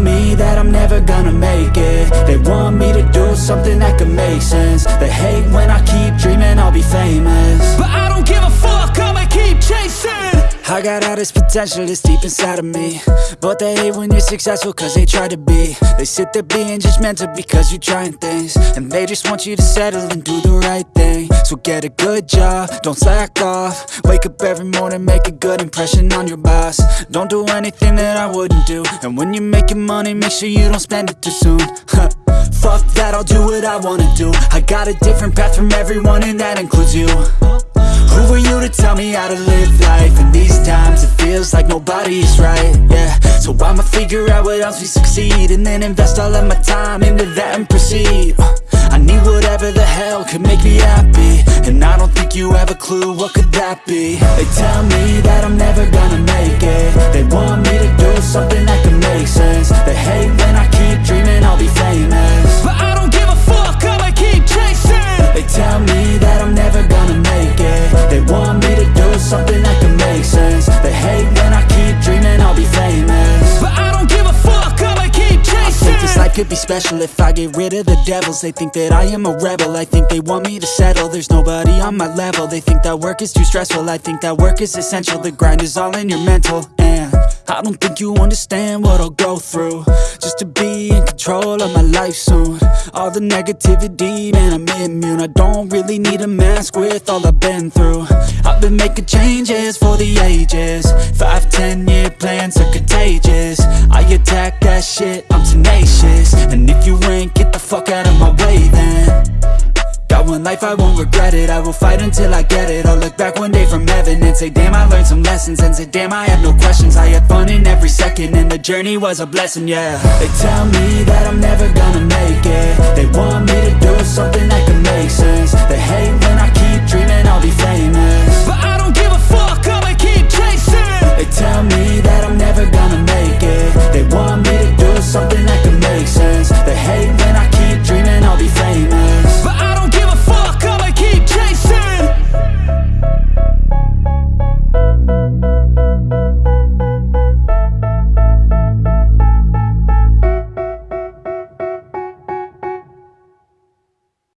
me that I'm never gonna make it. They want me to do something that could make sense. They hate when I keep dreaming I'll be famous. But I don't give a fuck, I got all this potential that's deep inside of me. But they hate when you're successful cause they try to be. They sit there being judgmental because you're trying things. And they just want you to settle and do the right thing. So get a good job, don't slack off. Wake up every morning, make a good impression on your boss. Don't do anything that I wouldn't do. And when you're making money, make sure you don't spend it too soon. Fuck that, I'll do what I wanna do. I got a different path from everyone and that includes you. Who are you to tell me how to live life? In these like nobody's right, yeah. So I'ma figure out what else we succeed And then invest all of my time into that and proceed. Uh, I need whatever the hell could make me happy. And I don't think you have a clue what could that be. They tell me that I'm never gonna could be special if I get rid of the devils. They think that I am a rebel, I think they want me to settle. There's nobody on my level, they think that work is too stressful. I think that work is essential, the grind is all in your mental. And I don't think you understand what I'll go through. Just to be in control of my life soon. All the negativity, man I'm immune. I don't really need a mask with all I've been through. I've been making changes for the ages. Five, ten year plans are contagious. I attack that shit, I'm tenacious. And if you ain't, get the fuck out of my way then. Got one life, I won't regret it. I will fight until I get it. I'll look back one day from heaven And say damn I learned some lessons. And say damn I had no questions. I had fun in every second. And the journey was a blessing, yeah. They tell me that I'm never gonna make it. They want me to do